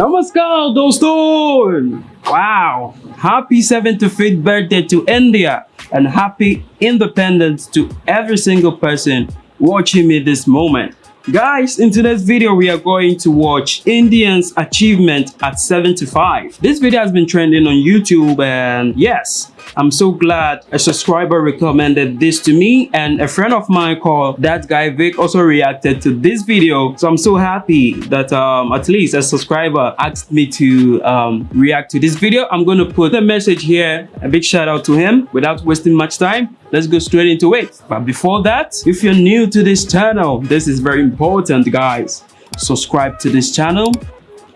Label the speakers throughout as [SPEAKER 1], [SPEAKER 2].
[SPEAKER 1] Namaskar, doston! Wow! Happy 75th birthday to India and happy independence to every single person watching me this moment. Guys, in today's video, we are going to watch Indians' achievement at 75. This video has been trending on YouTube and yes, I'm so glad a subscriber recommended this to me and a friend of mine called that guy Vic also reacted to this video. So I'm so happy that um, at least a subscriber asked me to um, react to this video. I'm going to put a message here. A big shout out to him without wasting much time. Let's go straight into it. But before that, if you're new to this channel, this is very important guys. Subscribe to this channel,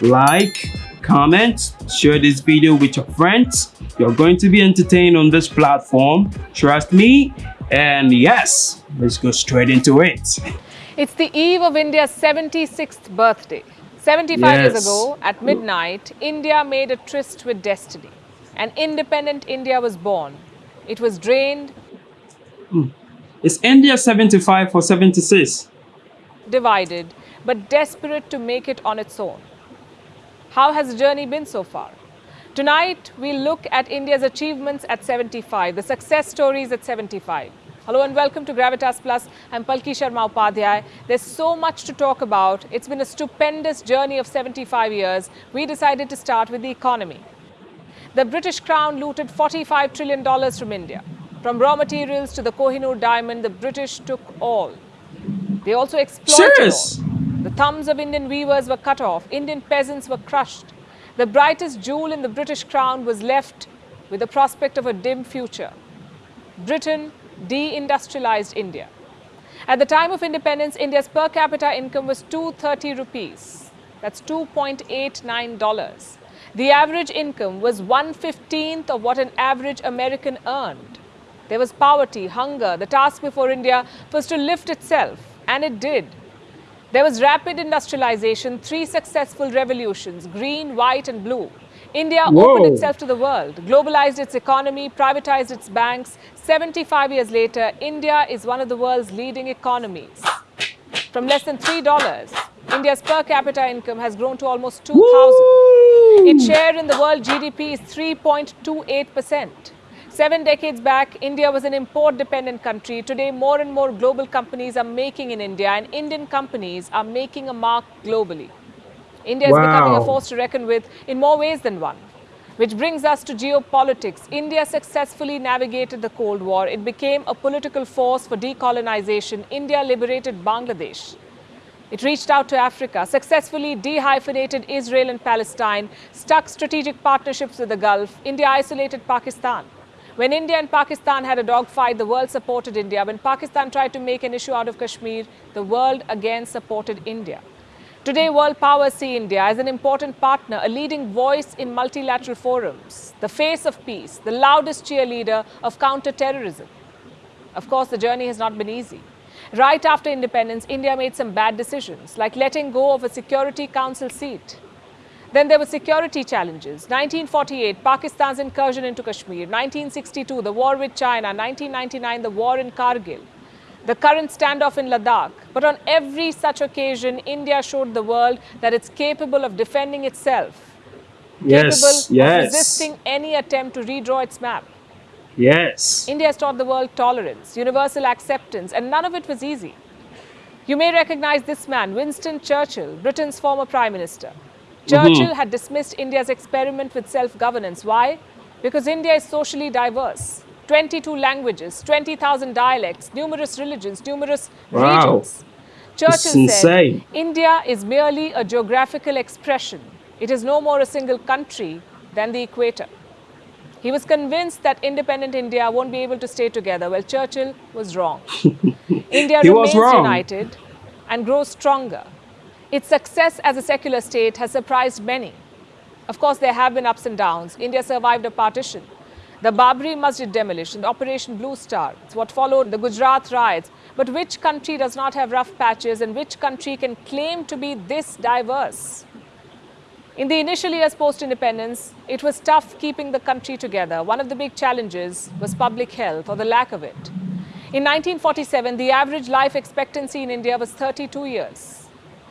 [SPEAKER 1] like, comment, share this video with your friends. You're going to be entertained on this platform. Trust me. And yes, let's go straight into it.
[SPEAKER 2] It's the eve of India's 76th birthday. 75
[SPEAKER 1] Yes.
[SPEAKER 2] years ago, at midnight, India made a tryst with destiny. An independent India was born. It was drained, hmm.
[SPEAKER 1] Is India 75 or 76?
[SPEAKER 2] divided, but desperate to make it on its own. How has the journey been so far? Tonight, we'll look at India's achievements at 75, the success stories at 75. Hello and welcome to Gravitas Plus. I'm Palki Sharma Upadhyay. There's so much to talk about. It's been a stupendous journey of 75 years. We decided to start with the economy. The British Crown looted $45 trillion from India. From raw materials to the Kohinoor diamond, the British took all. They also exploited
[SPEAKER 1] Serious?
[SPEAKER 2] all. Thumbs of Indian weavers were cut off. Indian peasants were crushed. The brightest jewel in the British crown was left with the prospect of a dim future. Britain deindustrialized India. At the time of independence, India's per capita income was 230 rupees. That's $2.89. The average income was 1/15th of what an average American earned. There was poverty, hunger. The task before India was to lift itself, and it did. There was rapid industrialization, three successful revolutions green, white, and blue. India
[SPEAKER 1] Whoa.
[SPEAKER 2] opened itself to the world, globalized its economy, privatized its banks. 75 years later, India is one of the world's leading economies. From less than $3, India's per capita income has grown to almost 2,000.
[SPEAKER 1] Woo!
[SPEAKER 2] Its share in the world GDP is 3.28%. Seven decades back, India was an import dependent country. Today, more and more global companies are making in India, and Indian companies are making a mark globally. India is becoming a force to reckon with in more ways than one. Which brings us to geopolitics. India successfully navigated the Cold War. It became a political force for decolonization. India liberated Bangladesh. It reached out to Africa, successfully dehyphenated Israel and Palestine, stuck strategic partnerships with the Gulf. India isolated Pakistan. When India and Pakistan had a dogfight, the world supported India. When Pakistan tried to make an issue out of Kashmir, the world again supported India. Today, world powers see India as an important partner, a leading voice in multilateral forums, the face of peace, the loudest cheerleader of counter-terrorism. Of course, the journey has not been easy. Right after independence, India made some bad decisions, like letting go of a Security Council seat. Then there were security challenges. 1948, Pakistan's incursion into Kashmir. 1962, the war with China. 1999, the war in Kargil. The current standoff in Ladakh. But on every such occasion, India showed the world that it's capable of defending itself,
[SPEAKER 1] Yes,
[SPEAKER 2] capable of resisting any attempt to redraw its map.
[SPEAKER 1] yes.
[SPEAKER 2] India has taught the world tolerance, universal acceptance, and none of it was easy. You may recognize this man, Winston Churchill, Britain's former Prime Minister. Mm-hmm. Churchill had dismissed India's experiment with self governance. Why? Because India is socially diverse 22 languages, 20,000 dialects, numerous religions, numerous
[SPEAKER 1] Wow.
[SPEAKER 2] regions. Churchill said. India is merely a geographical expression. It is no more a single country than the equator. He was convinced that independent India won't be able to stay together. Well, Churchill was wrong. India
[SPEAKER 1] He was
[SPEAKER 2] remains united and grows stronger. Its success as a secular state has surprised many. Of course, there have been ups and downs. India survived a partition. The Babri Masjid demolition, Operation Blue Star, it's what followed the Gujarat riots. But which country does not have rough patches and which country can claim to be this diverse? In the initial years post independence, it was tough keeping the country together. One of the big challenges was public health or the lack of it. In 1947, the average life expectancy in India was 32 years.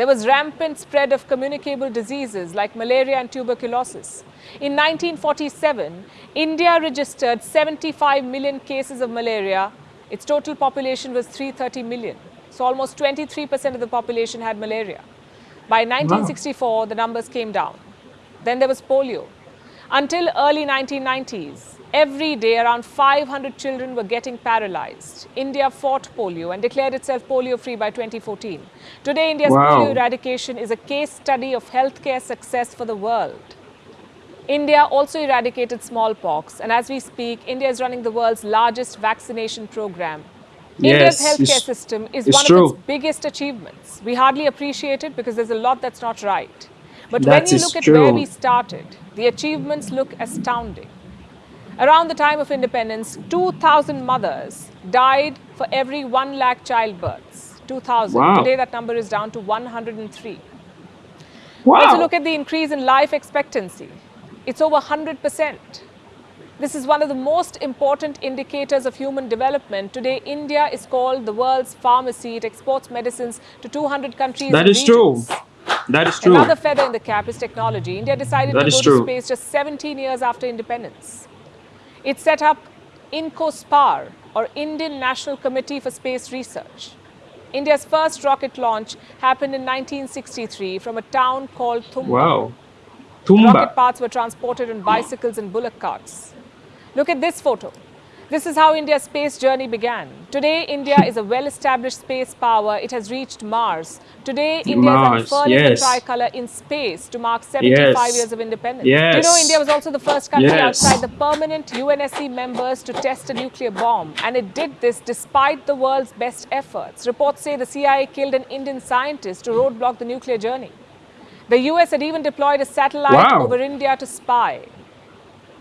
[SPEAKER 2] There was rampant spread of communicable diseases like malaria and tuberculosis. In 1947, India registered 75 million cases of malaria. Its total population was 330 million. So almost 23% of the population had malaria. By 1964, wow. the numbers came down. Then there was polio. Until early 1990s, every day around 500 children were getting paralyzed. India fought polio and declared itself polio-free by 2014. Today, India's wow. polio eradication is a case study of healthcare success for the world. India also eradicated smallpox, and as we speak, India is running the world's largest vaccination program. Yes, India's healthcare system is one true. of its biggest achievements. We hardly appreciate it because there's a lot that's not right. But that when you look at true. where we started, the achievements look astounding. Around the time of independence, 2,000 mothers died for every 1 lakh childbirths. 2,000. Wow. Today that number is down to 103. Wow. Also look at the increase in life expectancy. It's over 100%. This is one of the most important indicators of human development. Today, India is called the world's pharmacy. It exports medicines to 200 countries.
[SPEAKER 1] That is
[SPEAKER 2] regions.
[SPEAKER 1] true. That is true.
[SPEAKER 2] Another feather in the cap is technology. India decided that to go true. to space just 17 years after independence. It set up INCOSPAR, or Indian National Committee for Space Research. India's first rocket launch happened in 1963 from a town called Thumba.
[SPEAKER 1] Wow. Thumba.
[SPEAKER 2] Rocket parts were transported on bicycles and bullock carts. Look at this photo. This is how India's space journey began. Today, India is a well-established space power. It has reached Mars. Today, India Mars, is unfurling yes. the tricolor in space to mark 75 yes. years of independence.
[SPEAKER 1] Yes.
[SPEAKER 2] You know, India was also the first country yes. outside the permanent UNSC members to test a nuclear bomb. And it did this despite the world's best efforts. Reports say the CIA killed an Indian scientist to roadblock the nuclear journey. The US had even deployed a satellite wow. over India to spy.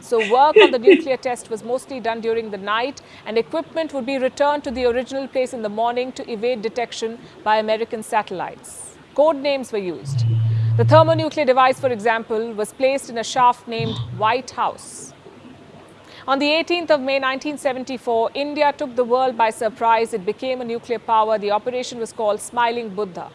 [SPEAKER 2] So work on the nuclear test was mostly done during the night and equipment would be returned to the original place in the morning to evade detection by American satellites. Code names were used. The thermonuclear device, for example, was placed in a shaft named White House. On the 18th of May 1974, India took the world by surprise. It became a nuclear power. The operation was called Smiling Buddha.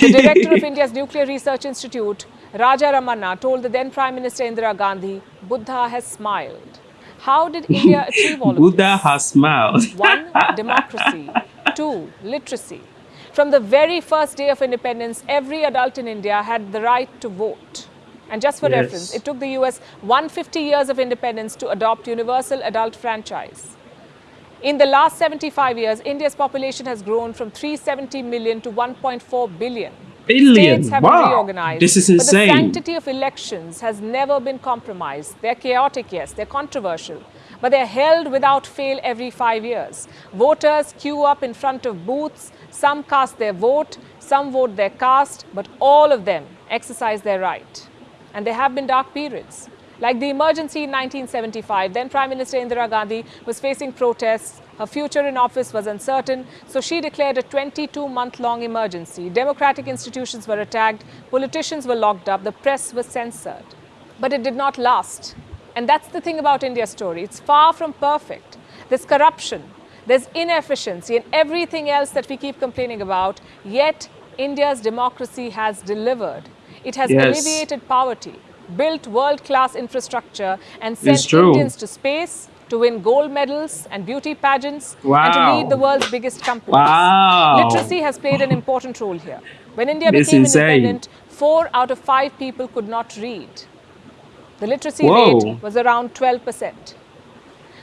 [SPEAKER 2] The director of India's Nuclear Research Institute, Raja Ramanna told the then Prime Minister Indira Gandhi, Buddha has smiled. How did India achieve all of
[SPEAKER 1] Buddha this? Buddha has smiled.
[SPEAKER 2] One, democracy. Two, literacy. From the very first day of independence, every adult in India had the right to vote. And just for yes. reference, it took the US 150 years of independence to adopt universal adult franchise. In the last 75 years, India's population has grown from 370 million to 1.4 billion
[SPEAKER 1] billion.
[SPEAKER 2] States have
[SPEAKER 1] wow.
[SPEAKER 2] been reorganized.
[SPEAKER 1] This is insane.
[SPEAKER 2] But the sanctity of elections has never been compromised. They're chaotic, yes, they're controversial, but they're held without fail every five years. Voters queue up in front of booths, some cast their vote, some vote their cast, but all of them exercise their right. And there have been dark periods. Like the emergency in 1975, then Prime Minister Indira Gandhi was facing protests. Her future in office was uncertain, so she declared a 22-month-long emergency. Democratic institutions were attacked, politicians were locked up, the press was censored. But it did not last. And that's the thing about India's story. It's far from perfect. There's corruption, there's inefficiency and everything else that we keep complaining about. Yet, India's democracy has delivered. It has yes. alleviated poverty built world-class infrastructure and sent Indians to space to win gold medals and beauty pageants
[SPEAKER 1] wow.
[SPEAKER 2] and to lead the world's biggest companies.
[SPEAKER 1] Wow.
[SPEAKER 2] Literacy has played an important role here. When India became independent, four out of five people could not read. The literacy Whoa. rate was around 12%.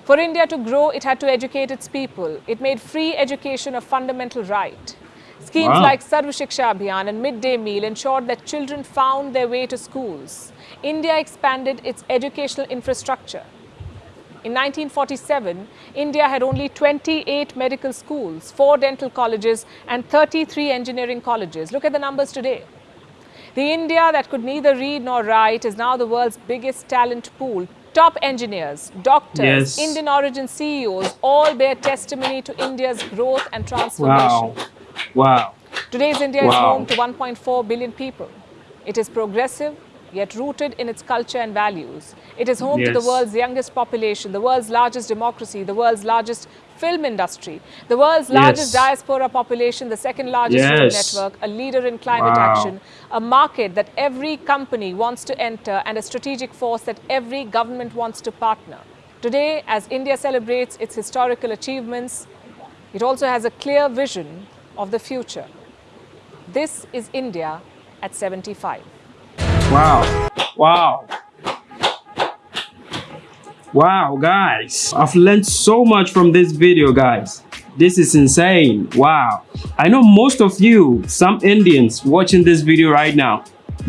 [SPEAKER 2] For India to grow, it had to educate its people. It made free education a fundamental right. Schemes wow. like Sarv Shiksha Abhiyan and midday meal ensured that children found their way to schools. India expanded its educational infrastructure. In 1947, India had only 28 medical schools, 4 dental colleges and 33 engineering colleges. Look at the numbers today. The India that could neither read nor write is now the world's biggest talent pool. Top engineers, doctors, yes. Indian origin CEOs all bear testimony to India's growth and transformation.
[SPEAKER 1] Wow. Wow.
[SPEAKER 2] Today's India wow. is home to 1.4 billion people. It is progressive, yet rooted in its culture and values. It is home to the world's youngest population, the world's largest democracy, the world's largest film industry, the world's largest
[SPEAKER 1] Yes.
[SPEAKER 2] diaspora population, the second largest road
[SPEAKER 1] Yes.
[SPEAKER 2] network, a leader in climate
[SPEAKER 1] Wow.
[SPEAKER 2] action, a market that every company wants to enter, and a strategic force that every government wants to partner. Today, as India celebrates its historical achievements, it also has a clear vision of the future. This is India at 75.
[SPEAKER 1] Wow. Wow. Wow, guys. I've learned so much from this video, guys. This is insane. Wow. I know most of you, some Indians watching this video right now,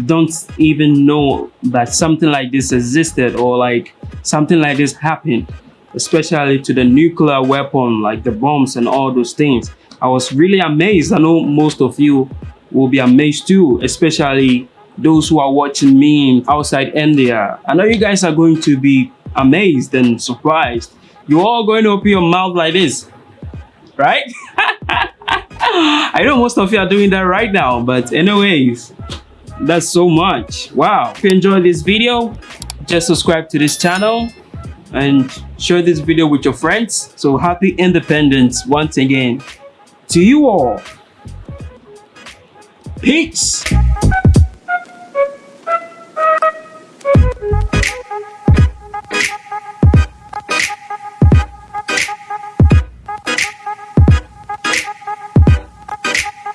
[SPEAKER 1] don't even know that something like this existed or like something like this happened, especially to the nuclear weapon, like the bombs and all those things. I was really amazed. I know most of you will be amazed too, especially those who are watching me outside India. I know you guys are going to be amazed and surprised. You're all going to open your mouth like this, right? I know most of you are doing that right now, but anyways, that's so much. Wow. If you enjoyed this video, just subscribe to this channel and share this video with your friends. So happy independence once again to you all. Peace.